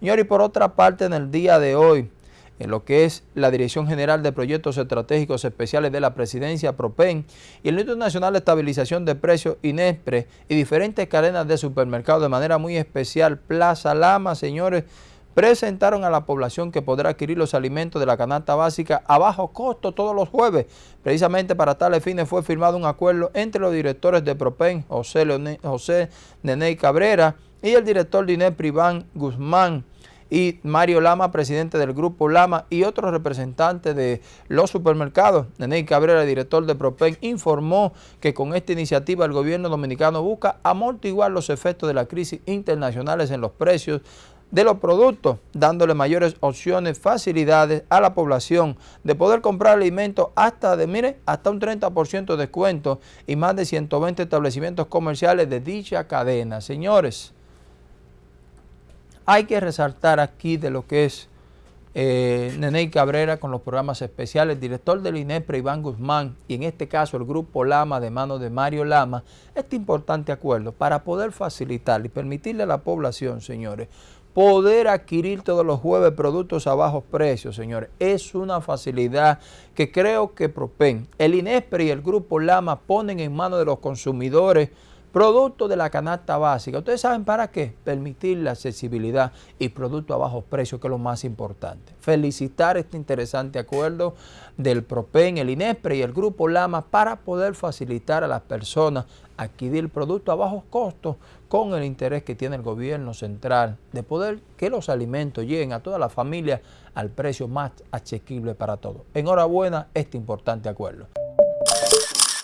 Señor, y por otra parte, en el día de hoy, en lo que es la Dirección General de Proyectos Estratégicos Especiales de la Presidencia, PROPEN, y el Instituto Nacional de Estabilización de Precios, INESPRE, y diferentes cadenas de supermercados, de manera muy especial, Plaza Lama, señores, presentaron a la población que podrá adquirir los alimentos de la canasta básica a bajo costo todos los jueves. Precisamente para tales fines fue firmado un acuerdo entre los directores de PROPEN, José, José Nene Cabrera, y el director de INESPRE, Iván Guzmán, y Mario Lama, presidente del Grupo Lama y otros representantes de los supermercados. Nene Cabrera, director de Propen, informó que con esta iniciativa el gobierno dominicano busca amortiguar los efectos de la crisis internacionales en los precios de los productos, dándole mayores opciones, facilidades a la población de poder comprar alimentos hasta de, mire, hasta un 30% de descuento y más de 120 establecimientos comerciales de dicha cadena. Señores, hay que resaltar aquí de lo que es eh, Cabrera con los programas especiales, director del INEPRE Iván Guzmán y en este caso el Grupo Lama de mano de Mario Lama, este importante acuerdo para poder facilitar y permitirle a la población, señores, poder adquirir todos los jueves productos a bajos precios, señores. Es una facilidad que creo que Propen, el INEPRE y el Grupo Lama ponen en manos de los consumidores Producto de la canasta básica. ¿Ustedes saben para qué? Permitir la accesibilidad y producto a bajos precios, que es lo más importante. Felicitar este interesante acuerdo del PROPEN, el INESPRE y el Grupo Lama para poder facilitar a las personas adquirir producto a bajos costos con el interés que tiene el gobierno central de poder que los alimentos lleguen a toda la familia al precio más asequible para todos. Enhorabuena este importante acuerdo.